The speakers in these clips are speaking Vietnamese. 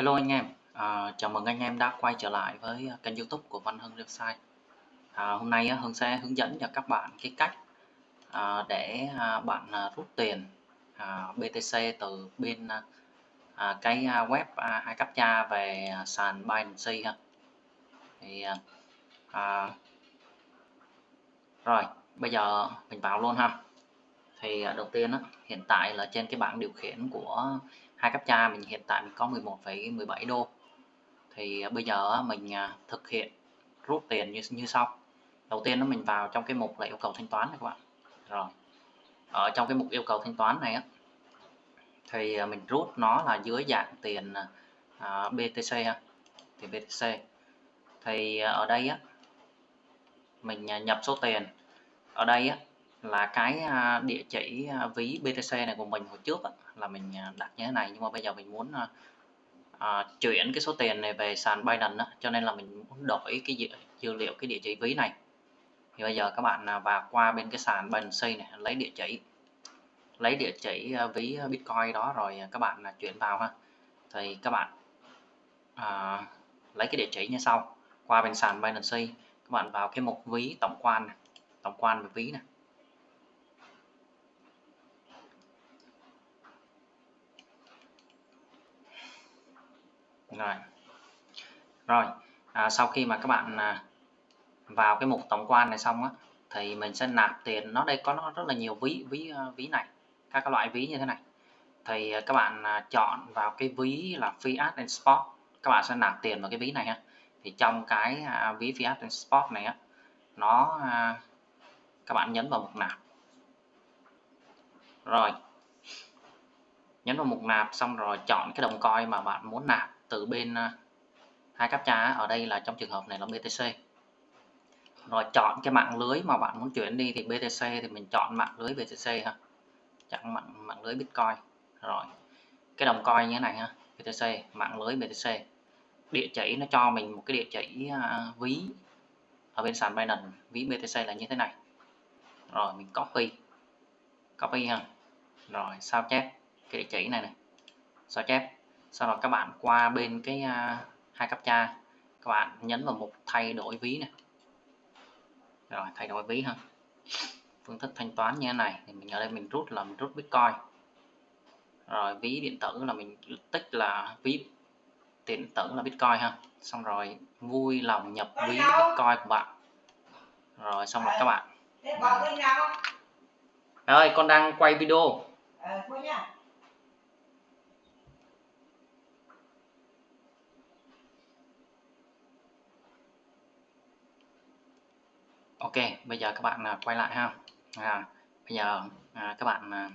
Hello anh em, à, chào mừng anh em đã quay trở lại với kênh youtube của Văn Hưng Website à, Hôm nay Hưng sẽ hướng dẫn cho các bạn cái cách à, để à, bạn à, rút tiền à, BTC từ bên à, à cái à, web à, hai cha về à, sàn Binance ha. Thì à, rồi bây giờ mình vào luôn ha. Thì đầu tiên á, hiện tại là trên cái bảng điều khiển của hai cấp cha mình hiện tại mình có 11,17 đô. Thì à, bây giờ mình à, thực hiện rút tiền như như sau. Đầu tiên nó mình vào trong cái mục là yêu cầu thanh toán này các bạn. Rồi ở trong cái mục yêu cầu thanh toán này á thì à, mình rút nó là dưới dạng tiền BTC ha thì BTC thì ở đây á mình nhập số tiền. Ở đây á là cái à, địa chỉ à, ví BTC này của mình hồi trước là mình à, đặt như thế này. Nhưng mà bây giờ mình muốn à, chuyển cái số tiền này về sàn Binance đó, cho nên là mình muốn đổi cái dữ, dữ liệu cái địa chỉ ví này. Thì bây giờ các bạn vào qua bên cái sàn Binance này lấy địa chỉ lấy địa chỉ ví Bitcoin đó rồi các bạn chuyển vào ha. Thì các bạn à, lấy cái địa chỉ như sau. Qua bên sàn Binance các bạn vào cái mục ví tổng quan này, tổng quan về ví này. Rồi. Rồi à, sau khi mà các bạn à, vào cái mục tổng quan này xong á thì mình sẽ nạp tiền. Nó đây có nó rất là nhiều ví ví à, ví này các loại ví như thế này. Thì à, các bạn à, chọn vào cái ví là fiat and spot các bạn sẽ nạp tiền vào cái ví này ha. Thì trong cái ví fiat and spot này á nó các bạn nhấn vào mục nạp. Rồi. Nhấn vào mục nạp xong rồi chọn cái đồng coin mà bạn muốn nạp từ bên à, hai cáp trá ở đây là trong trường hợp này là BTC rồi chọn cái mạng lưới mà bạn muốn chuyển đi thì BTC thì mình chọn mạng lưới BTC ha. Chọn mạng mạng lưới Bitcoin. Rồi cái đồng coin như thế này ha BTC mạng lưới BTC địa chỉ nó cho mình một cái địa chỉ uh, ví ở bên sàn Binance ví BTC là như thế này. Rồi mình copy copy ha. Rồi sao chép cái địa chỉ này này. Sao chép? Sau đó các bạn qua bên cái uh, hai cấp cha. Các bạn nhấn vào mục thay đổi ví này. Rồi thay đổi ví ha. Phương thức thanh toán như thế này. Thì mình ở đây mình rút là mình rút bitcoin. Rồi ví điện tử là mình tích là ví điện tử là bitcoin ha. Xong rồi vui lòng nhập ví bitcoin của bạn. Rồi xong rồi các bạn. Ơi con đang quay video ok bây giờ các bạn à, quay lại ha. À, bây giờ à, các bạn à,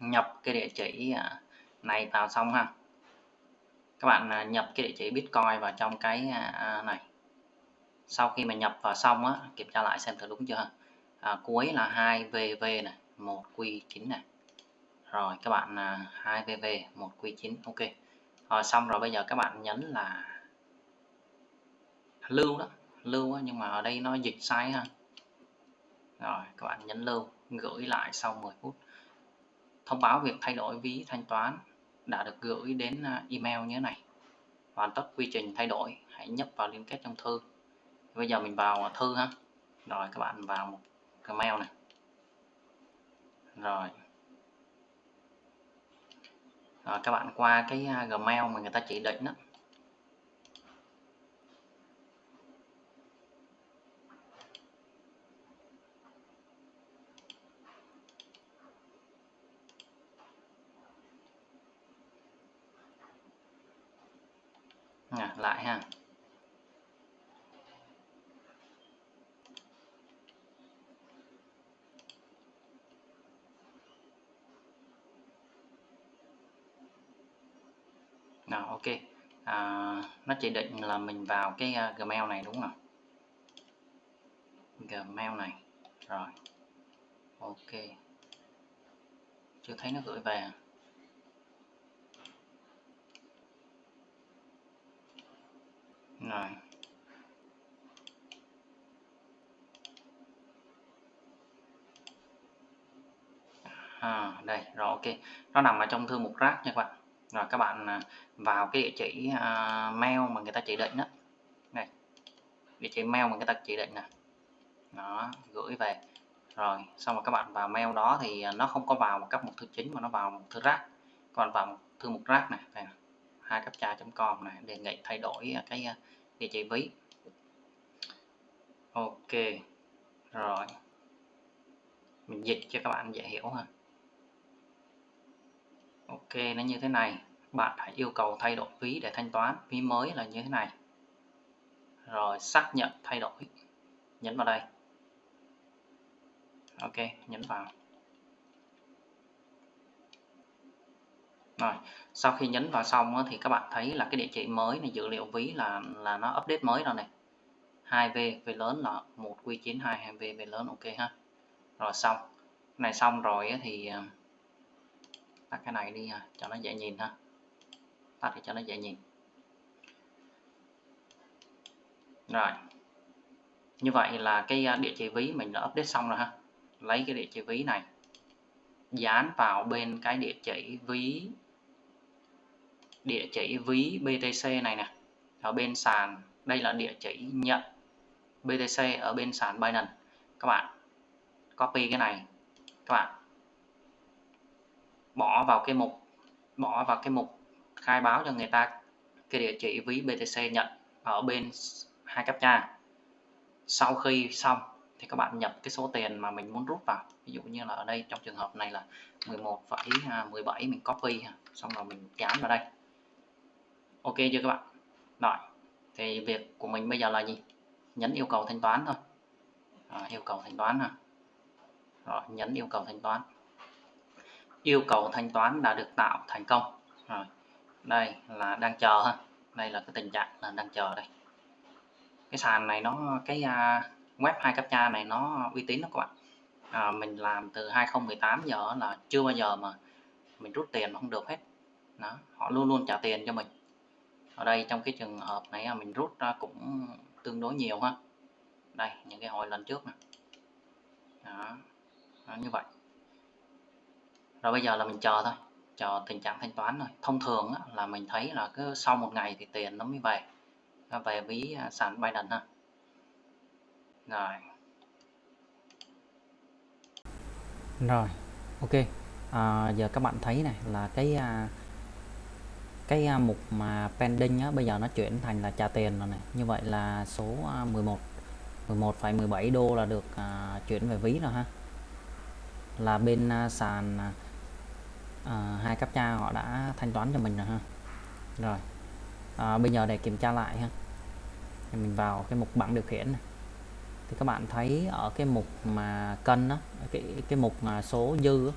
nhập cái địa chỉ à, này vào xong ha. Các bạn à, nhập cái địa chỉ bitcoin vào trong cái à, à này. Sau khi mà nhập vào xong á kiểm tra lại xem thử đúng chưa à, cuối là 2vv này 1q9 này. Rồi các bạn à, 2vv 1q9 ok. Rồi xong rồi bây giờ các bạn nhấn là lưu đó lưu nhưng mà ở đây nó dịch sai ha. Rồi, các bạn nhấn lưu, gửi lại sau 10 phút. Thông báo việc thay đổi ví thanh toán đã được gửi đến à, email như thế này. Hoàn tất quy trình thay đổi, hãy nhấp vào liên kết trong thư. Bây giờ mình vào thư ha. Rồi, các bạn vào một email này. Rồi. Rồi, các bạn qua cái à, Gmail mà người ta chỉ định đó à, lại ha nào ok. À, nó chỉ định là mình vào cái uh, gmail này đúng không? Gmail này. Rồi. Ok. Chưa thấy nó gửi về à? rồi. À, đây. Rồi ok. Nó nằm ở trong thư mục rác nha các bạn rồi các bạn à, vào cái địa chỉ uh, mail mà người ta chỉ định đó này địa chỉ mail mà người ta chỉ định nè. Nó gửi về. Rồi xong rồi các bạn vào mail đó thì à, nó không có vào một cấp mục thư chính mà nó vào một thư rác. Còn vào một thư mục rác này đây hai cấp cha.com này đề nghị thay đổi cái địa chỉ ví. Ok rồi. Mình dịch cho các bạn dễ hiểu ha ok, nó như thế này. Bạn phải yêu cầu thay đổi ví để thanh toán. Ví mới là như thế này. Rồi, xác nhận thay đổi. Nhấn vào đây. Ok, nhấn vào. Rồi, sau khi nhấn vào xong thì các bạn thấy là cái địa chỉ mới này, dữ liệu ví là là nó update mới rồi này. 2V về lớn là 1 Q92 2V về lớn, ok ha. Rồi, xong. Cái này xong rồi thì à, tắt cái này đi ha, cho nó dễ nhìn ha. Tắt để cho nó dễ nhìn. Rồi. Như vậy là cái à, địa chỉ ví mình đã update xong rồi ha. Lấy cái địa chỉ ví này, dán vào bên cái địa chỉ ví, địa chỉ ví BTC này nè. Ở bên sàn, đây là địa chỉ nhận BTC ở bên sàn Binance. Các bạn copy cái này. Các bạn bỏ vào cái mục bỏ vào cái mục khai báo cho người ta cái địa chỉ ví BTC nhận ở bên hai cấp cha sau khi xong thì các bạn nhập cái số tiền mà mình muốn rút vào. Ví dụ như là ở đây trong trường hợp này là 11,17 mình copy xong rồi mình dán vào đây. Ok chưa các bạn? Rồi thì việc của mình bây giờ là gì? Nhấn yêu cầu thanh toán thôi. À, yêu cầu thanh toán ha. Rồi nhấn yêu cầu thanh toán yêu cầu thanh toán đã được tạo thành công. Rồi đây là đang chờ ha. Đây là cái tình trạng là đang chờ đây. Cái sàn này nó cái à, web hai cấp cha này nó uy tín đó các bạn. À, mình làm từ 2018 giờ là chưa bao giờ mà mình rút tiền mà không được hết. Đó họ luôn luôn trả tiền cho mình. Ở đây trong cái trường hợp này mình rút ra cũng tương đối nhiều ha. Đây những cái hồi lần trước nè. Đó. đó như vậy rồi bây giờ là mình chờ thôi. Chờ tình trạng thanh toán rồi. Thông thường á, là mình thấy là cứ sau một ngày thì tiền nó mới về. Về ví à, sàn Binance ha. Rồi. Rồi ok. À, giờ các bạn thấy này là cái à, cái à, mục mà pending á, bây giờ nó chuyển thành là trả tiền rồi này. Như vậy là số à, 11 11,17 đô là được à, chuyển về ví rồi ha. Là bên à, sàn à, à, hai cấp cha họ đã thanh toán cho mình rồi ha. Rồi. À, bây giờ để kiểm tra lại ha. Thì mình vào cái mục bảng điều khiển này. thì các bạn thấy ở cái mục mà cân đó cái cái mục mà số dư đó,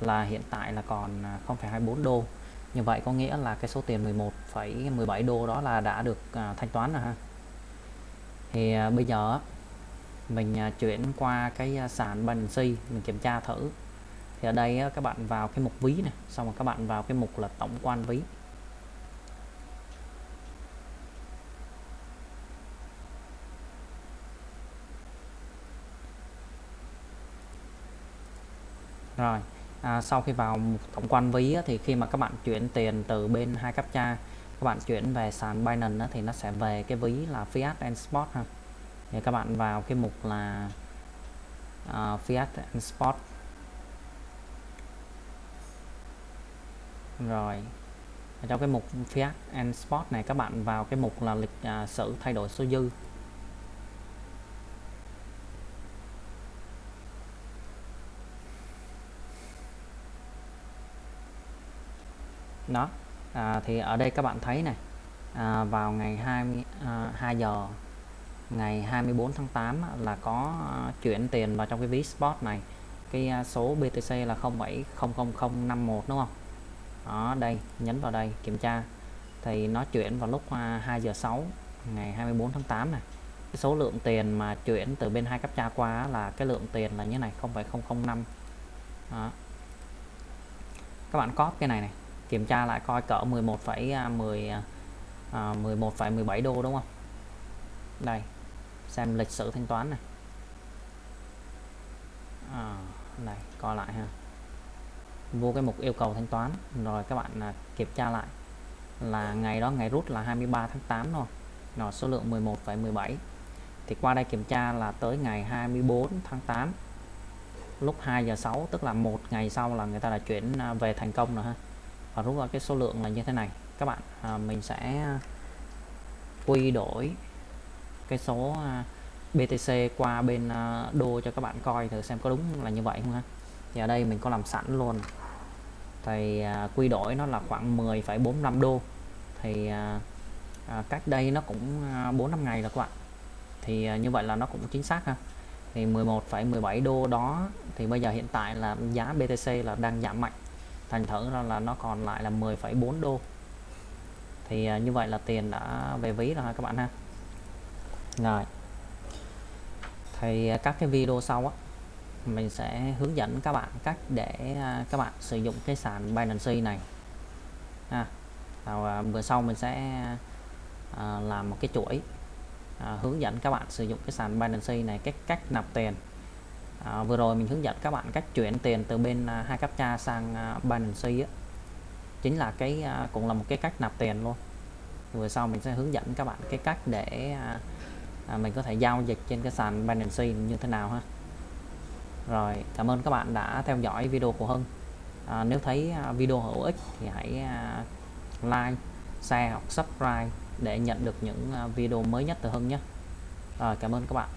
là hiện tại là còn à, 0,24 đô. Như vậy có nghĩa là cái số tiền 11,17 đô đó là đã được à, thanh toán rồi ha. Thì à, bây giờ mình à, chuyển qua cái à, sàn Binance mình kiểm tra thử thì ở đây các bạn vào cái mục ví này xong rồi các bạn vào cái mục là tổng quan ví. Rồi à, sau khi vào tổng quan ví thì khi mà các bạn chuyển tiền từ bên hai cấp cha các bạn chuyển về sàn Binance thì nó sẽ về cái ví là Fiat and Spot ha. Thì các bạn vào cái mục là uh, Fiat and Spot rồi. Ở trong cái mục Fiat and Sport này các bạn vào cái mục là lịch à, sử thay đổi số dư. Đó. À, thì ở đây các bạn thấy này à, vào ngày 20 à, 2 giờ ngày 24 tháng 8 là có à, chuyển tiền vào trong cái ví spot này. Cái à, số BTC là 070051 đúng không? Đó đây nhấn vào đây kiểm tra. Thì nó chuyển vào lúc à, 2 giờ 6 ngày 24 tháng 8 này cái số lượng tiền mà chuyển từ bên hai cấp tra qua là cái lượng tiền là như này 0,005 đó. các bạn copy cái này này kiểm tra lại coi cỡ 11,10 à, 11,17 à, à, đô đúng không? Đây xem lịch sử thanh toán này. Ờ, à, này coi lại ha vô cái mục yêu cầu thanh toán. Rồi các bạn à, kiểm tra lại là ngày đó ngày rút là 23 tháng 8 rồi rồi số lượng 11,17 thì qua đây kiểm tra là tới ngày 24 tháng 8 lúc 2 giờ 6 tức là một ngày sau là người ta đã chuyển à, về thành công rồi ha. Và rút ra cái số lượng là như thế này. Các bạn à, mình sẽ quy đổi cái số à, BTC qua bên đô cho các bạn coi thử xem có đúng là như vậy không ha. Thì ở đây mình có làm sẵn luôn thì à, quy đổi nó là khoảng 10,45 đô. Thì à, à, cách đây nó cũng à, 4 năm ngày rồi các bạn. Thì à, như vậy là nó cũng chính xác ha. Thì 11,17 đô đó thì bây giờ hiện tại là giá BTC là đang giảm mạnh. Thành thử ra là nó còn lại là 10,4 đô. Thì à, như vậy là tiền đã về ví rồi ha các bạn ha. Rồi. Thì à, các cái video sau á mình sẽ hướng dẫn các bạn cách để à, các bạn sử dụng cái sàn Binance này. À, và bữa sau mình sẽ à, làm một cái chuỗi à, hướng dẫn các bạn sử dụng cái sàn Binance này cách cách nạp tiền. À, vừa rồi mình hướng dẫn các bạn cách chuyển tiền từ bên à, hai cha sang à, Binance á. Chính là cái à, cũng là một cái cách nạp tiền luôn. Vừa sau mình sẽ hướng dẫn các bạn cái cách để à, à, mình có thể giao dịch trên cái sàn Binance như thế nào ha rồi cảm ơn các bạn đã theo dõi video của Hưng. À, nếu thấy à, video hữu ích thì hãy à, like share hoặc subscribe để nhận được những à, video mới nhất từ Hưng nhé. Rồi cảm ơn các bạn.